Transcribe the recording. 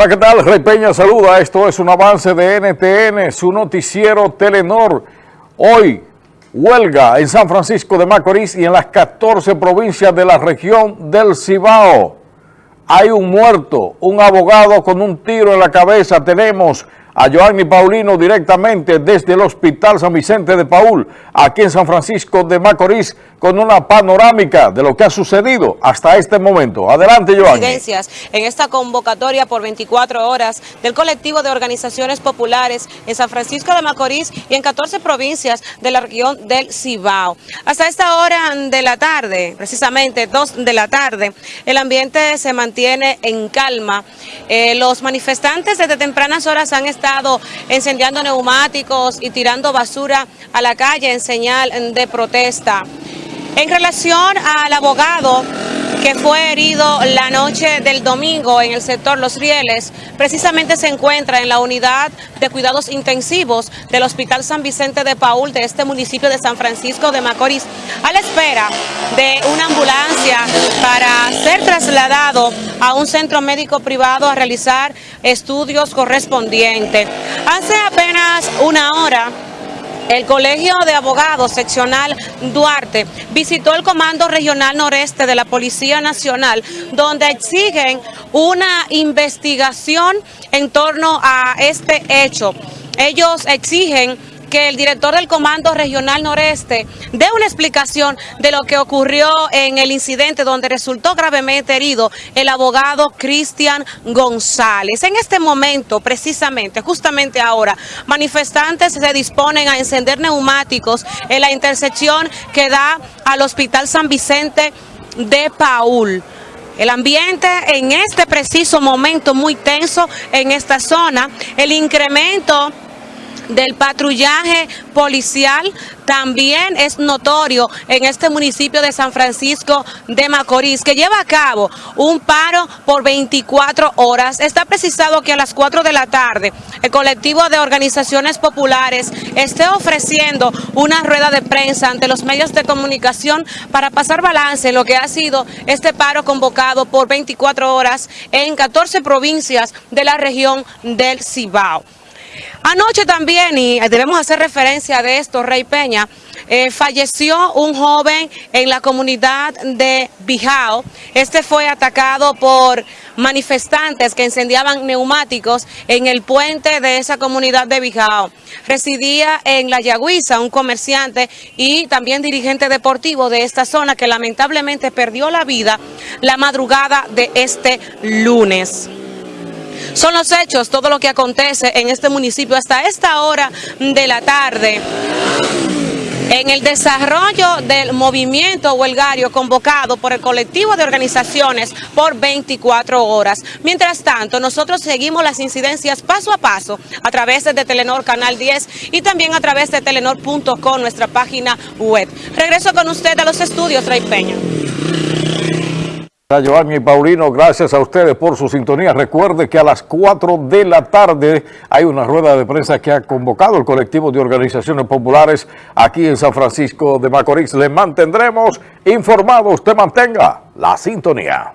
Hola, ¿qué tal? Rey Peña saluda. Esto es un avance de NTN, su noticiero Telenor. Hoy, huelga en San Francisco de Macorís y en las 14 provincias de la región del Cibao. Hay un muerto, un abogado con un tiro en la cabeza. Tenemos a Joanny Paulino directamente desde el Hospital San Vicente de Paul, aquí en San Francisco de Macorís, con una panorámica de lo que ha sucedido hasta este momento. Adelante, Joanny. En esta convocatoria por 24 horas del colectivo de organizaciones populares en San Francisco de Macorís y en 14 provincias de la región del Cibao. Hasta esta hora de la tarde, precisamente 2 de la tarde, el ambiente se mantiene en calma. Eh, los manifestantes desde tempranas horas han estado estado encendiendo neumáticos y tirando basura a la calle en señal de protesta. En relación al abogado que fue herido la noche del domingo en el sector Los Rieles, precisamente se encuentra en la unidad de cuidados intensivos del Hospital San Vicente de Paul de este municipio de San Francisco de Macorís, a la espera de una ambulancia para ser trasladado a un centro médico privado a realizar estudios correspondientes. Hace apenas una hora el Colegio de Abogados Seccional Duarte visitó el Comando Regional Noreste de la Policía Nacional, donde exigen una investigación en torno a este hecho. Ellos exigen que el director del Comando Regional Noreste dé una explicación de lo que ocurrió en el incidente donde resultó gravemente herido el abogado Cristian González. En este momento, precisamente, justamente ahora, manifestantes se disponen a encender neumáticos en la intersección que da al Hospital San Vicente de Paul. El ambiente en este preciso momento muy tenso en esta zona, el incremento del patrullaje policial también es notorio en este municipio de San Francisco de Macorís, que lleva a cabo un paro por 24 horas. Está precisado que a las 4 de la tarde el colectivo de organizaciones populares esté ofreciendo una rueda de prensa ante los medios de comunicación para pasar balance en lo que ha sido este paro convocado por 24 horas en 14 provincias de la región del Cibao. Anoche también, y debemos hacer referencia de esto, Rey Peña, eh, falleció un joven en la comunidad de Bijao. Este fue atacado por manifestantes que incendiaban neumáticos en el puente de esa comunidad de Bijao. Residía en La Yagüiza, un comerciante y también dirigente deportivo de esta zona que lamentablemente perdió la vida la madrugada de este lunes. Son los hechos, todo lo que acontece en este municipio hasta esta hora de la tarde. En el desarrollo del movimiento huelgario convocado por el colectivo de organizaciones por 24 horas. Mientras tanto, nosotros seguimos las incidencias paso a paso a través de Telenor Canal 10 y también a través de telenor.com, nuestra página web. Regreso con usted a los estudios, Rey Peña. Giovanni Paulino, gracias a ustedes por su sintonía. Recuerde que a las 4 de la tarde hay una rueda de prensa que ha convocado el colectivo de organizaciones populares aquí en San Francisco de Macorís. Le mantendremos informados. Usted mantenga la sintonía.